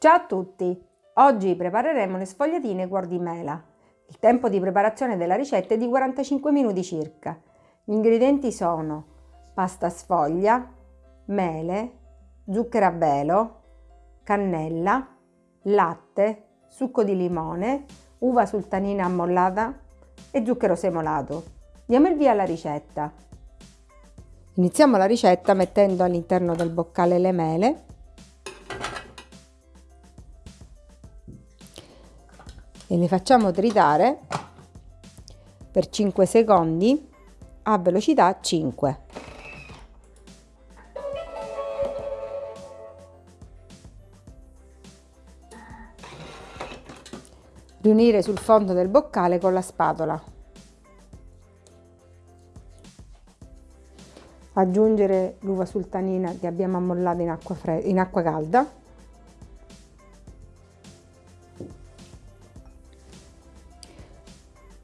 Ciao a tutti! Oggi prepareremo le sfogliatine guardimela. Il tempo di preparazione della ricetta è di 45 minuti circa. Gli ingredienti sono pasta sfoglia, mele, zucchero a velo, cannella, latte, succo di limone, uva sultanina ammollata e zucchero semolato. Diamo il via alla ricetta. Iniziamo la ricetta mettendo all'interno del boccale le mele e le facciamo tritare per 5 secondi a velocità 5. Riunire sul fondo del boccale con la spatola. Aggiungere l'uva sultanina che abbiamo ammollato in acqua, in acqua calda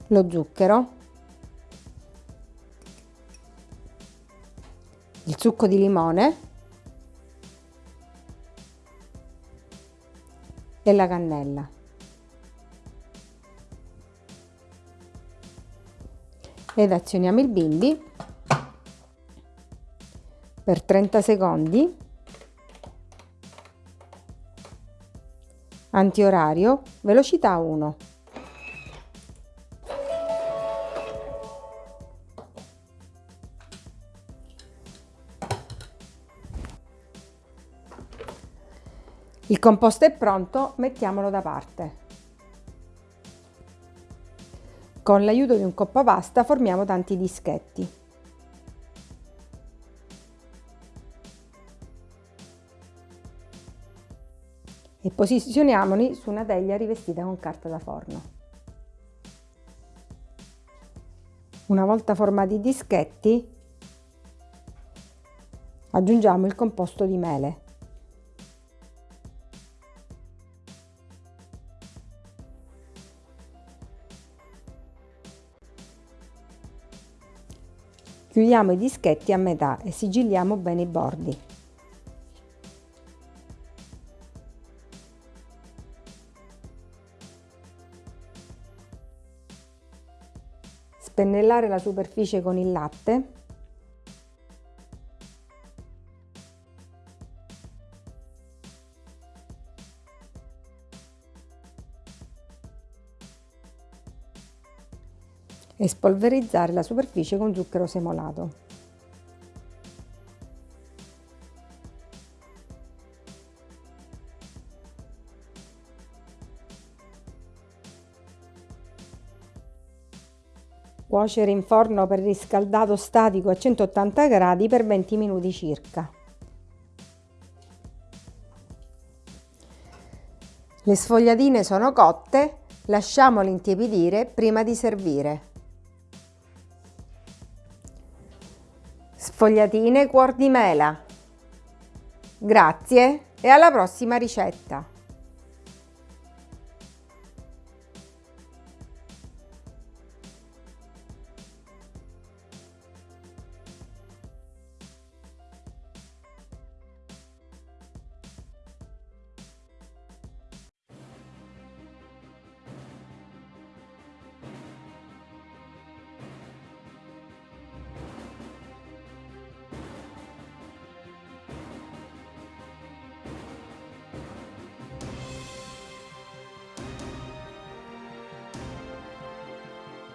lo zucchero, il succo di limone e la cannella. Ed azioniamo il bimbi per 30 secondi antiorario velocità 1 Il composto è pronto, mettiamolo da parte. Con l'aiuto di un coppa pasta formiamo tanti dischetti. E posizioniamoli su una teglia rivestita con carta da forno. Una volta formati i dischetti, aggiungiamo il composto di mele. Chiudiamo i dischetti a metà e sigilliamo bene i bordi. Spennellare la superficie con il latte e spolverizzare la superficie con zucchero semolato. Cuocere in forno per riscaldato statico a 180 gradi per 20 minuti circa. Le sfogliatine sono cotte, lasciamole intiepidire prima di servire. Sfogliatine cuor di mela. Grazie e alla prossima ricetta!